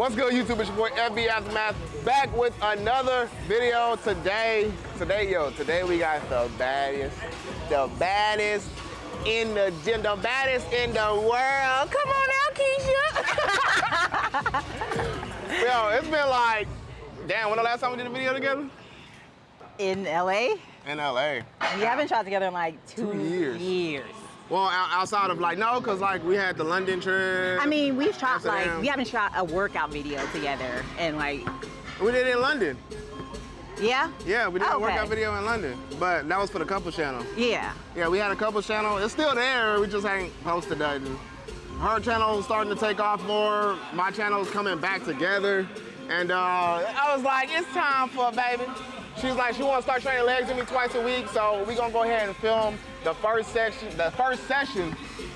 What's good, YouTube? It's your boy FB Aftermath back with another video today. Today, yo, today we got the baddest, the baddest in the gym, the baddest in the world. Come on out, Keisha. yo, it's been like, damn, when the last time we did a video together? In LA? In LA. We haven't shot together in like two, Two years. years. Well, outside of like, no, because like we had the London trip. I mean, we've shot like we haven't shot a workout video together and like, we did it in London. yeah? Yeah, we did a workout video in London, but that was for the couple channel. Yeah. Yeah, we had a couple channel. It's still there. We just ain't posted that. Her channel is starting to take off more. My channel is coming back together. And uh, I was like, it's time for a baby. She's like, she wants to start training legs with me twice a week. So we're gonna go ahead and film the first section, the first session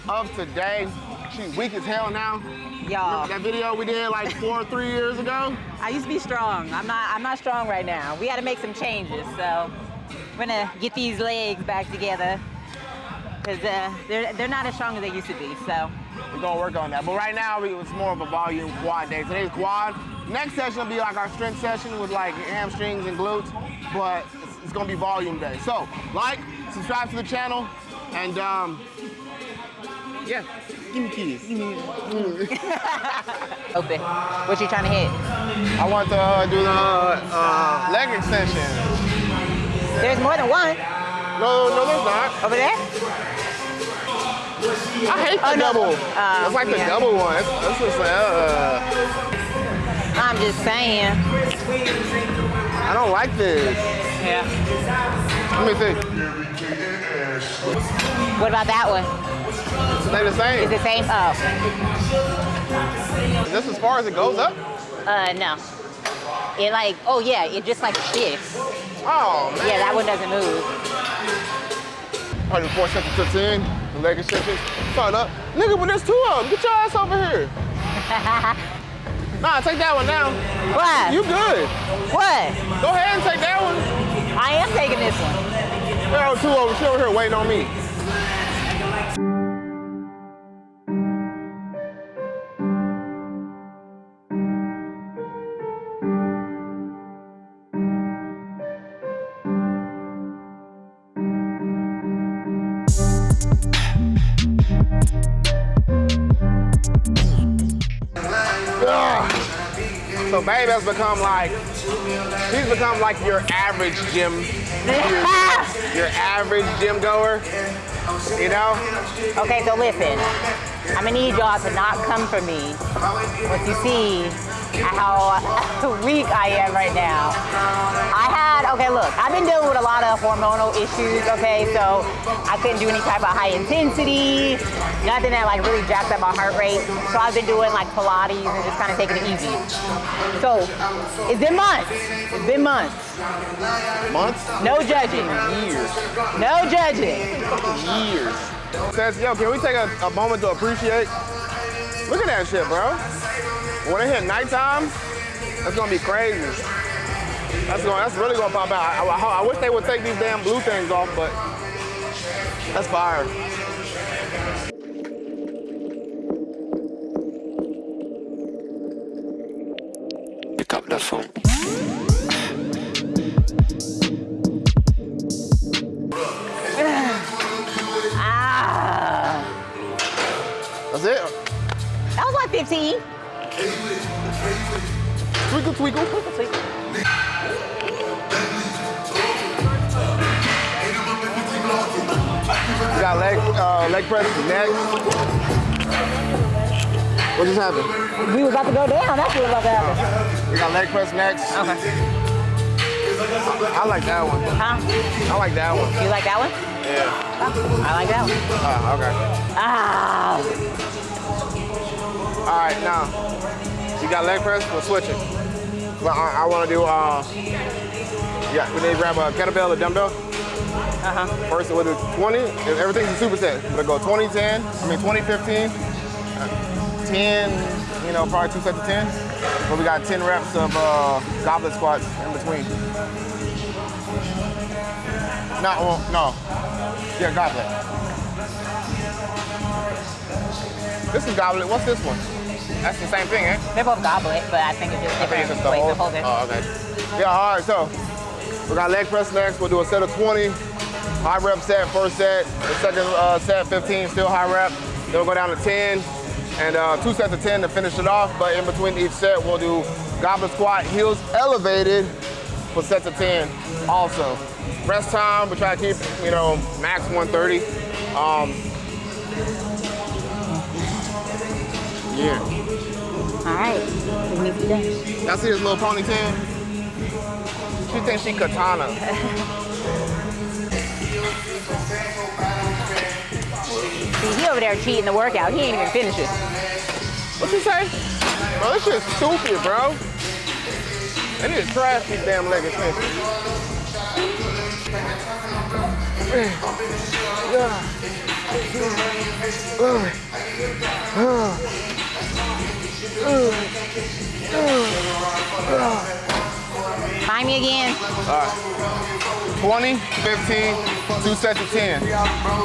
of today. She's weak as hell now. Y'all, That video we did like four or three years ago. I used to be strong. I'm not, I'm not strong right now. We had to make some changes, so we're gonna get these legs back together because uh, they're, they're not as strong as they used to be, so. We're gonna work on that. But right now, we- it's more of a volume quad day. Today's quad. Next session will be like our strength session with like hamstrings and glutes, but it's, it's gonna be volume day. So, like, subscribe to the channel, and um, yeah, give me keys. Open. What you trying to hit? I want to uh, do the uh, leg extension. There's more than one. No, no, there's not. Over there? I hate the Oh, no. double. Um, it's like the double one. It's, it's just like, uh, I'm just saying. I don't like this. Yeah. Let me see. What about that one? They the same. Is it same? Oh, Is this as far as it goes up? uh, no. It like, oh yeah, it just like shifts. Oh man. Yeah, that one doesn't move. 104 sets of 15, the leg extensions. Turn up. Uh, nigga, but there's two of them. Get your ass over here. Nah, take that one now. What? You good. what? Go ahead and take that one. I am taking this one. There are two over, she over here waiting on me. Babe has become like, he's become like your average gym, your average gym goer, you know? Okay, so listen. I'm gonna need y'all to not come for me once you see how weak I am right now. I had, okay, look, I've been dealing with a lot of hormonal issues, okay, so I couldn't do any type of high intensity, nothing that like really jacked up my heart rate. So I've been doing like Pilates and just kind of taking it easy. So it's been months. It's been months. Months? No judging. Years. No judging. Years. Says, yo, can we take a, a moment to appreciate? Look at that shit, bro. When it hit nighttime, that's gonna be crazy. That's going, that's really gonna pop out. I, I- I wish they would take these damn blue things off, but that's fire. Pick up that phone. Ah. That's it. That was like 15. Twinkle, twinkle. twinkle, twinkle. You got leg, uh, leg press next. What just happened? We was about to go down. That's what was about to happen. You got leg press next. Okay. I like that one. Huh? I like that one. You like that one? Yeah. I like that one. Ah, okay. Ah. All right, now you got leg press. We're switching. But I, I want to do. Uh, yeah, we need to grab a kettlebell, a dumbbell. Uh-huh. First, we'll do 20. and Everything's a superset. We'll go 20, 10. I mean 20, 15. uh, 10. You know, probably two sets of 10. But we got 10 reps of uh, goblet squats in between. No, well, no. Yeah, goblet. This is goblet. What's this one? That's the same thing, eh? They're both goblet, but I think it's just different it's just the ways whole. to hold it. Oh, okay. Yeah, all right. So we got leg press next. We'll do a set of 20. High rep set, first set. The second uh, set, 15, still high rep. Then we'll go down to 10. And uh, two sets of 10 to finish it off. But in between each set, we'll do goblet squat, heels elevated for sets of 10 also. Rest time, we try to keep, you know, max 130. Um, yeah. All right, we need to be done. Y'all see this little ponytail? She thinks she katana. See, he over there cheating the workout. He ain't even finished it. What you say? Bro, this shit's stupid, bro. They need to trash these damn leg extensions. Find me again. 20, 15, two sets of 10.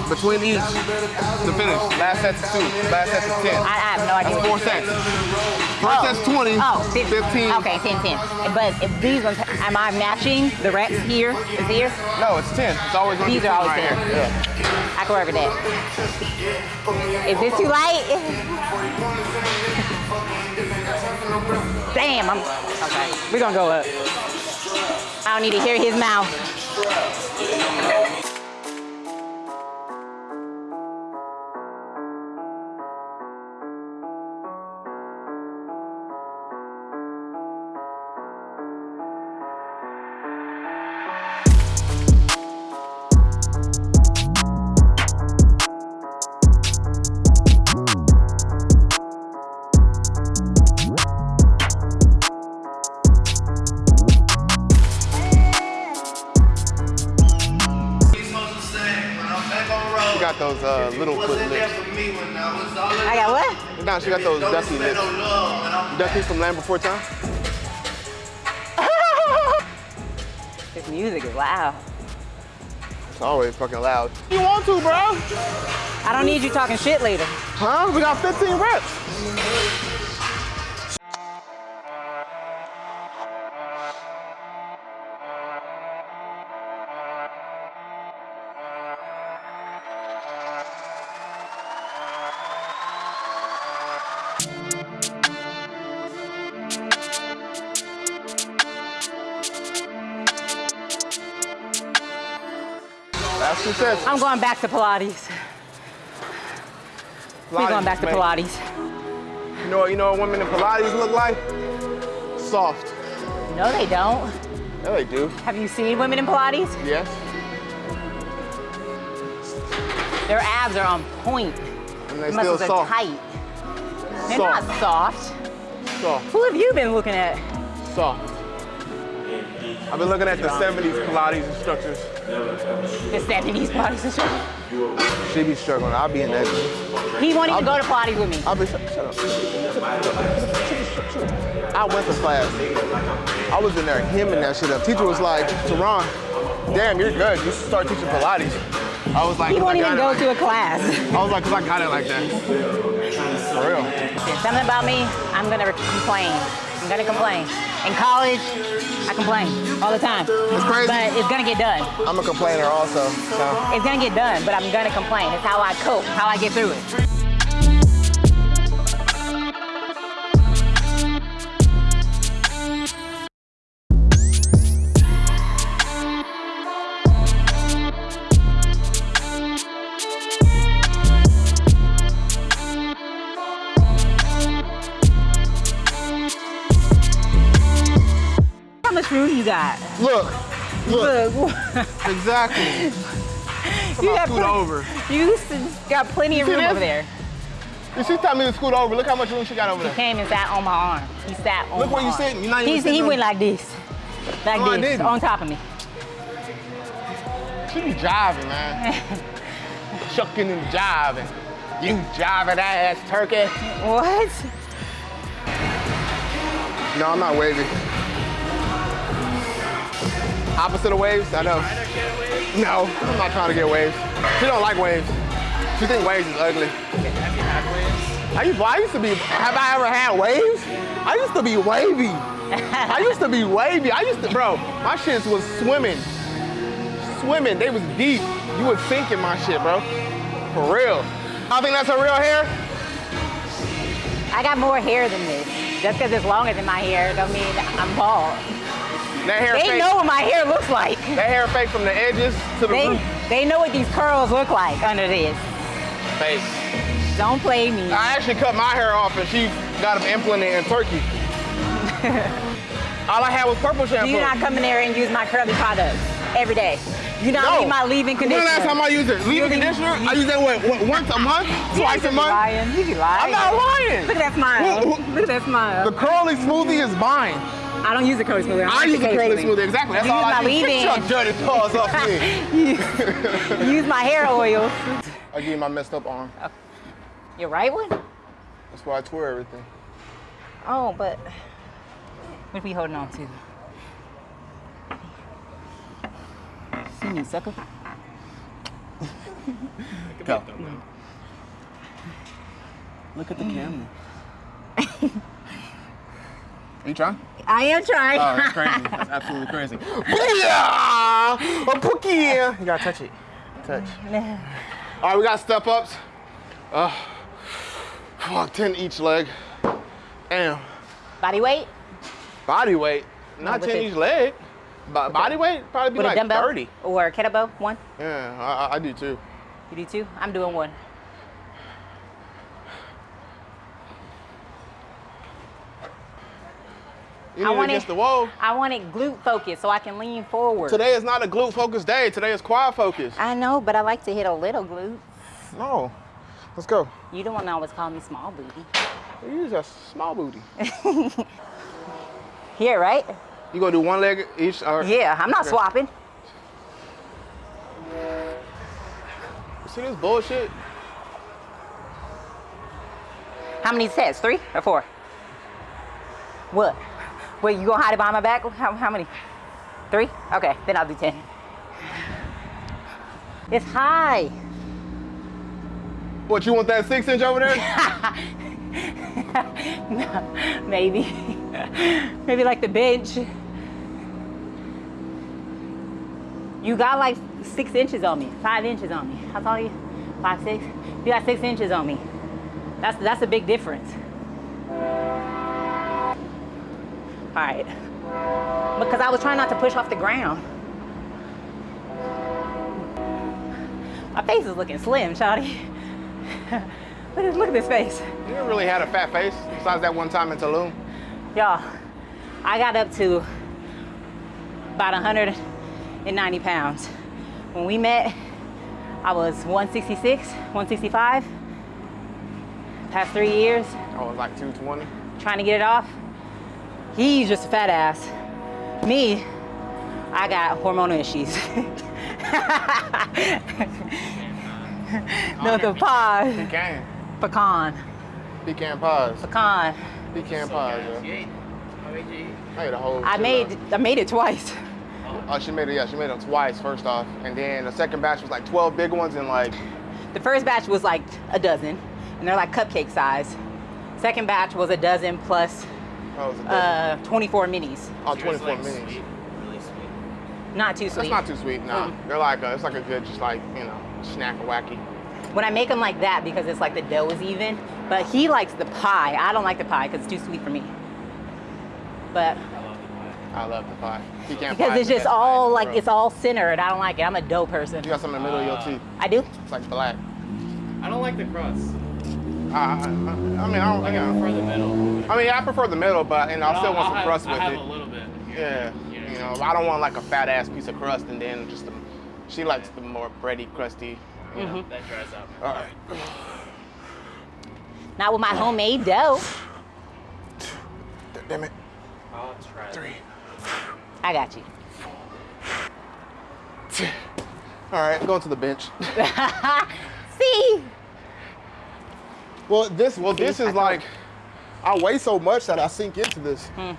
Between each to finish. Last set's two, last set of 10. I, I have no idea. That's four sets. First Oh. set's 20, Oh, fif- 15. Okay, 10, 10. But if these ones, am I matching the reps here? Is here? No, it's 10. It's always gonna These are always right 10. here. Yeah. I can work with that. Is this too light? Damn, I'm, okay. We're gonna go up. I don't need to hear his mouth. She got those ducky lips. Ducky from Land Before Time? This music is loud. It's always fucking loud. You want to, bro? I don't need you talking shit later. Huh? We got 15 reps. I'm going back to Pilates. We're going back to man. Pilates. You know, you know what women in Pilates look like? Soft. No, they don't. No, they do. Have you seen women in Pilates? Yes. Their abs are on point. And they The still muscles are soft. tight. They're Soft. not soft. Soft. Who have you been looking at? Soft. I've been looking at the 70s Pilates instructors. The 70s Pilates instructor. She be struggling. I'll be in that. He won't even go to Pilates with me. I'll be shut, shut up. I went to class. I was in there hemming that shit up. Teacher was like, Teron, damn, you're good. You should start teaching Pilates. I was like, He won't even go it to a class. I was like, cause I got it like that. For real. There's something about me, I'm gonna complain. I'm gonna complain. In college, I complain all the time. It's crazy. But it's gonna get done. I'm a complainer also. So. It's gonna get done, but I'm gonna complain. It's how I cope, how I get through it. Got? Look, look, Look, exactly. you got, scoot over. you got plenty of room this? over there. She tell me to scoot over? Look how much room she got over there. Came and sat on my arm. He sat on Look my where you sitting. You're not even He's, sitting he went like this. Like No, this, on top of me. She be jiving, man. Shucking and jiving. You jiving ass turkey. What? No, I'm not wavy. Opposite of waves? I know. No, I'm not trying to get waves. She don't like waves. She think waves is ugly. Have I used, well, I used to be. Have I ever had waves? I used to be wavy. I used to be wavy. I used to, bro. My shits was swimming, swimming. They was deep. You would sink in my shit, bro. For real. I think that's a real hair. I got more hair than this. Just because it's longer than my hair don't mean I'm bald. That hair They fake. know what my hair looks like. That hair fake from the edges to the They root. they know what these curls look like under this. Fake. Don't play me. I actually cut my hair off and she got them implanted in Turkey. All I had was purple shampoo. Do you not come in there and use my curly products every day? You not No. leave my leave-in When conditioner. the last time I used it? Leave-in conditioner? I use that what, what, once a month? Twice a be month? Lying. You be lying. I'm not lying. Look at that smile. Look at that smile. The curly smoothie is mine. I don't use the curly smoothie. I use the curly smoothie, exactly. That's You all use I my use. Get leave-in. your dirty paws off me. use my hair oil. I give you my messed up arm. Oh. Your right one? That's why I tore everything. Oh, but what are we holding on to? See me, sucker. Go. Look at the camera. Are you trying? I am trying. Oh, that's crazy. That's absolutely crazy. Yeah! A pookie! You gotta touch it. Touch. All right, we got step ups. Uh, fuck, 10 each leg. Damn. Body weight Body weight, not with 10 it. each leg. Bo- body weight, probably be with like a dumbbell 30. or a kettlebell. One. Yeah, I, I- do too. You do two. I'm doing one. You I want against it- the wall. I want it glute focused so I can lean forward. Today is not a glute focused day. Today is quad focused. I know, but I like to hit a little glute. No. Let's go. You don't want to always call me small booty. You use a small booty. Here, right? You gonna do one leg each? Or, Yeah, I'm not Okay. swapping. See this bullshit? How many sets? Three or four? What? Wait, you gonna hide it behind my back? How, how many? Three? Okay, then I'll do ten. It's high. What, you want that six inch over there? no, Maybe. Maybe like the bench. You got like six inches on me, five inches on me. How tall are you? Five, six? You got six inches on me. That's that's a big difference. All right. Because I was trying not to push off the ground. My face is looking slim, Shawty. look, at, look at this face. you never really had a fat face besides that one time in Tulum. Y'all, I got up to about 190 pounds. When we met, I was 166, 165. Past three years, oh, I was like 220. trying to get it off. He's just a fat ass. Me, I got hormonal issues. no, the pie, Pecan. pecan, Pecan pies. pecan. Pecan pies, yo. I ate a whole I made, out. I made it twice. Oh, she made it, yeah, she made it twice, first off. And then the second batch was like 12 big ones and like, The first batch was like a dozen, and they're like cupcake size. Second batch was a dozen plus oh, was a uh, 24 minis. oh, 24 like minis. sweet, really sweet. Not too sweet. That's sweet. not too sweet, nah. They're like, a, it's like a good, just like, you know, snack wacky. when I make them like that because it's like the dough is even, but he likes the pie. I don't like the pie because it's too sweet for me. But I love the pie. Pecan because pie it's is the just pie all in the like it's all centered. I don't like it. I'm a dough person. You got something in the middle of your Uh, teeth. I do. It's like black. I don't like the crust. I, I, I I mean, I don't, Like you I prefer the middle. I mean, I prefer the middle, but and I still want some have, crust I with have it. a little bit. Here, Yeah, you you know. know, I don't want like a fat ass piece of crust and then just the. She likes the more bready, crusty. You know. Mm-hmm. That dries up. All right. Not with my homemade dough. Damn it. I'll try. Three. I got you. All right, going to the bench. See? Well, this well this I is like I weigh so much that I sink into this. Hmm.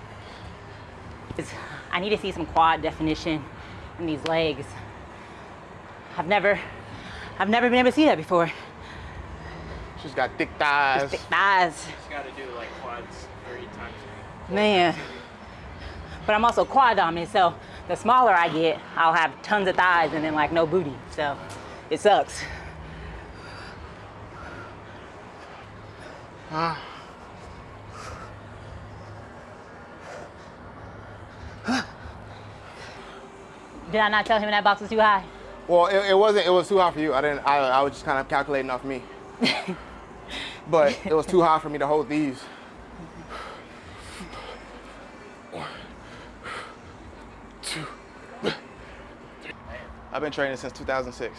It's- I need to see some quad definition in these legs. I've never, I've never been able to see that before. She's got thick thighs. Thick thighs. Just gotta do like quads three times a week. Man. But I'm also quad dominant, so the smaller I get, I'll have tons of thighs and then like no booty. So it sucks. Did I not tell him that box was too high? Well, it, it wasn't. It was too high for you. I didn't. I, I was just kind of calculating off me. but it was too high for me to hold these. One, two, three. I've been training since 2006.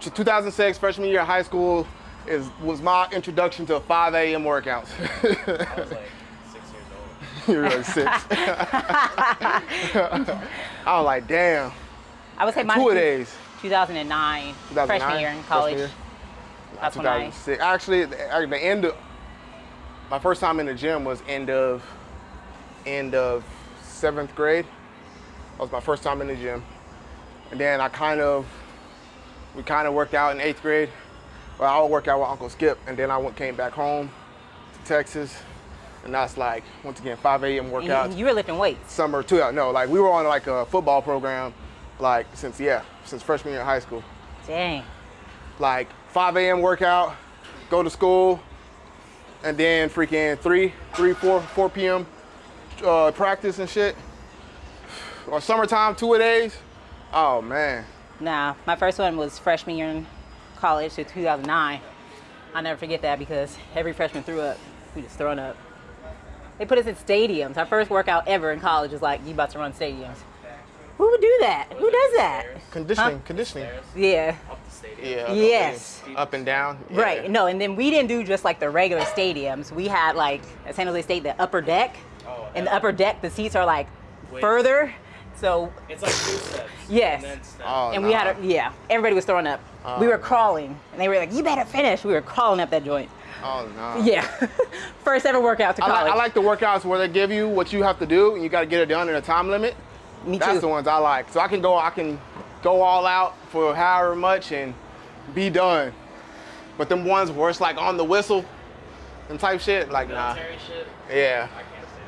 2006, freshman year of high school, is was my introduction to 5 a.m. workouts. I was like six years old. You're like six. I was like, damn. I would say mine Two days. 2009, 2009, freshman year in college. year. That's when I 2006. Actually, the, the end of my first time in the gym was end of end of seventh grade. That was my first time in the gym, and then I kind of we kind of worked out in eighth grade. Well, I would work out with Uncle Skip, and then I went came back home to Texas, and that's like once again 5 a.m. And workouts. you, you were lifting weights. Summer too. No, like we were on like a football program, like since yeah, since freshman year of high school Dang. like 5 a.m. workout, go to school, and then freaking 3, 3, 4, 4 p.m. Uh, practice and shit. Or summertime, two a days. Oh man. Nah, my first one was freshman year college, to 2009. I'll never forget that because every freshman threw up. We just throwing up. They put us in stadiums. Our first workout ever in college was like, you about to run stadiums. Who would do that? Who does that? Conditioning, conditioning. Stairs Yeah. up the stadium. Yeah. Yes. Up and down. yeah. Right. No, and then we didn't do just like the regular stadiums. We had like at San Jose State the upper deck. Oh, and the upper deck, the seats are like Wait. further. So It's like two steps. Yes. And then step. Oh, and we had a, yeah, everybody was throwing up. we oh, were crawling, and they were like, "You better finish." We were crawling up that joint. Oh no. Yeah, first ever workout to I college. like, I like the workouts where they give you what you have to do and you got to get it done in a time limit. Me That's too. the ones I like. So I can go, I can go all out for however much and be done. But them ones where it's like on the whistle and type shit, like nah. Military shit. Yeah. I can't say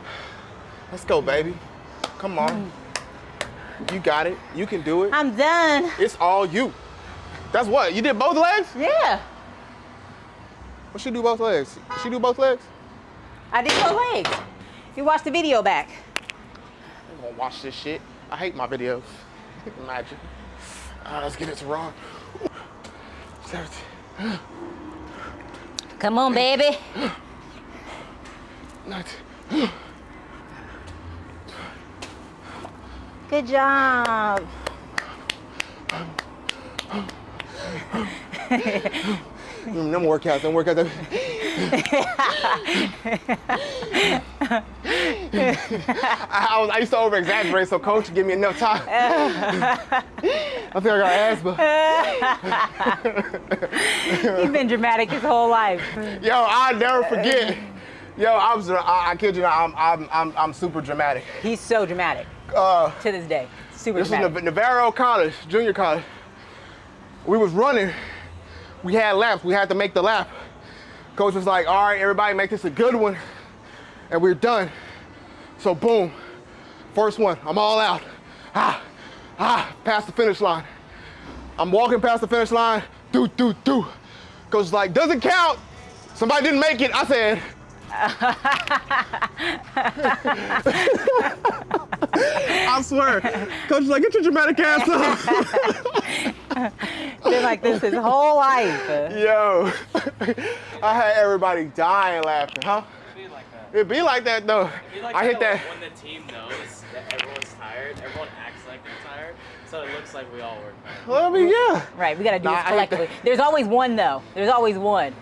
that. Let's go, baby. Come on. You got it. You can do it. I'm done. It's all you. That's what? You did both legs? Yeah, What she do both legs? She do both legs? I did both legs. You watch the video back. I'm gonna watch this shit. I hate my videos. Imagine. Ah, let's get it to Ron. 17, Come on, baby. 19. Good job. Mm, them workouts, them workouts. I, I was, I used to over exaggerate, so coach give me enough time. I think I got asthma. He's been dramatic his whole life. Yo, I'll never forget. Yo, I was, I, I kid you not, I'm, I'm, I'm, I'm super dramatic. He's so dramatic Uh, to this day. Super This was dramatic. Nav- Navarro College, junior college. We was running. We had laps. We had to make the lap. Coach was like, all right, everybody make this a good one. And we're done. So boom, first one, I'm all out. Ah, ah, past the finish line. I'm walking past the finish line, do, do, do. Coach was like, doesn't count. Somebody didn't make it. I said, I swear. Coach was like, get your dramatic ass up. Been like this his whole life. Yo, I had everybody dying laughing, huh? Be like that. It'd be like that though. Be like I hit that. When the team knows that everyone's tired, everyone acts like they're tired, so it looks like we all work hard. Well, I mean, yeah. Right, we gotta do Nah, this collectively. There's always one though. There's always one.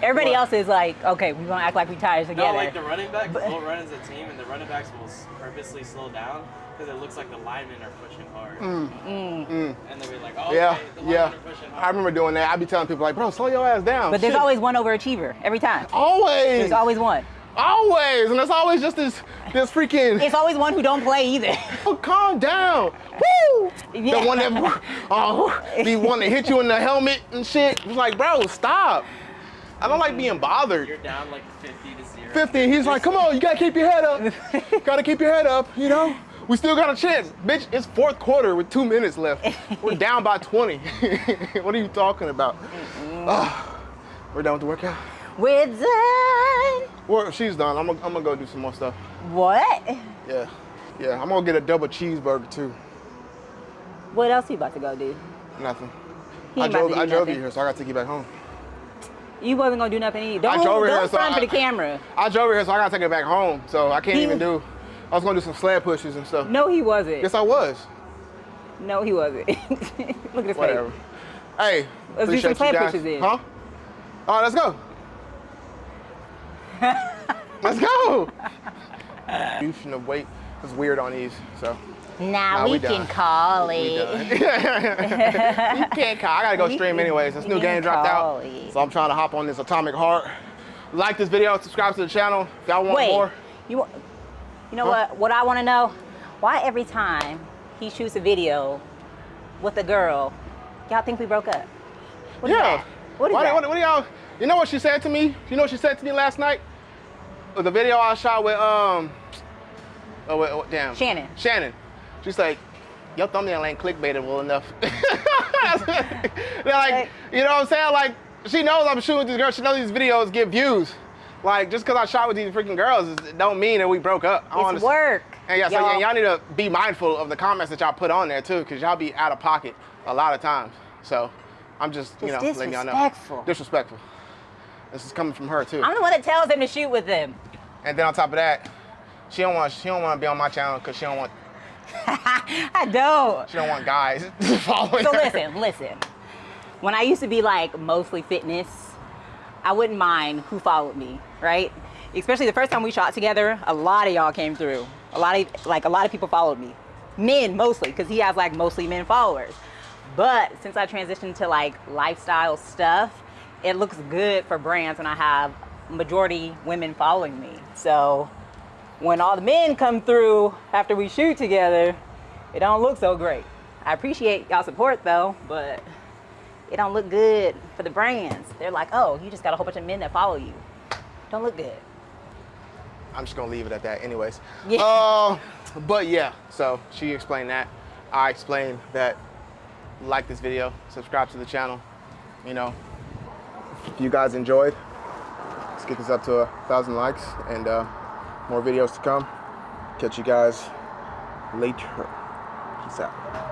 Yeah. Everybody What? else is like, okay, we're gonna act like we tired together. No, like the running backs will run as a team, and the running backs will purposely slow down because it looks like the linemen are pushing hard. And they'll be like, oh, Mm. Yeah, okay, the linemen yeah. are pushing hard. I remember doing that. I'd be telling people like, bro, slow your ass down. but there's Shit. always one overachiever every time. always. There's always one. Always, and it's always just this this freaking. It's always one who don't play either. Oh, calm down. Woo! Yeah. The one that oh, the one that hit you in the helmet and shit. It's like, bro, stop. I don't like being bothered. You're down like 50 to 0. 50. He's like, come on, you gotta keep your head up. gotta keep your head up, you know? We still got a chance. Bitch, it's fourth quarter with two minutes left. We're down by 20. what are you talking about? Ah, we're done with the workout. We're done. Well, she's done. I'm gonna, I'm gonna go do some more stuff. What? Yeah. Yeah, I'm gonna get a double cheeseburger too. What else you about to go do? Nothing. He I drove, to do I drove you here, so I gotta take you back home. You wasn't gonna do nothing either. Don't, drove her don't here, so front for I- the camera. I drove here, so I gotta take it back home. So I can't He even do. I was gonna do some sled pushes and stuff. No, he wasn't. Yes, I was. No, he wasn't. Look at his Whatever. face. Hey, Let's do some sled pushes then. Huh? All right, let's go. let's go. you shouldn't have wait. It's weird on these, so Now Nah, we, we can call we it. done. you can't call. I gotta go We stream anyways. This new game dropped out, it. so I'm trying to hop on this Atomic Heart. Like this video, subscribe to the channel if y'all want Wait, more. you you know Huh? what? What I want to know? Why every time he shoots a video with a girl, y'all think we broke up? What yeah. What is Why- that? What, what do y'all? You know what she said to me? You know what she said to me last night? The video I shot with um. Oh, wait, oh, damn. Shannon. Shannon. She's like, your thumbnail ain't clickbaitable enough. They're like, Like- you know what I'm saying? Like, she knows I'm shooting with these girls. She knows these videos get views. Like, just because I shot with these freaking girls, it don't mean that we broke up. I It's work. And yeah, so y'all. need to be mindful of the comments that y'all put on there too, because y'all be out of pocket a lot of times. So I'm just, you know, letting y'all know. disrespectful. Disrespectful. This is coming from her too. I'm the one that tells him to shoot with them. And then on top of that, she don't want she don't want to be on my channel because she don't want I don't. she don't want guys following So her. listen, listen. When I used to be like mostly fitness, I wouldn't mind who followed me, right? Especially the first time we shot together, a lot of y'all came through. A lot of like a lot of people followed me. Men mostly, because he has like mostly men followers. But since I transitioned to like lifestyle stuff, it looks good for brands when I have majority women following me. So when all the men come through after we shoot together, it don't look so great. I appreciate y'all support though, but it don't look good for the brands. They're like, oh, you just got a whole bunch of men that follow you. Don't look good. I'm just gonna leave it at that, anyways. Yeah. Uh, but yeah, so she explained that. I explained that. Like this video, subscribe to the channel. You know, if you guys enjoyed, let's get this up to a thousand likes and uh, more videos to come. Catch you guys later. Peace out.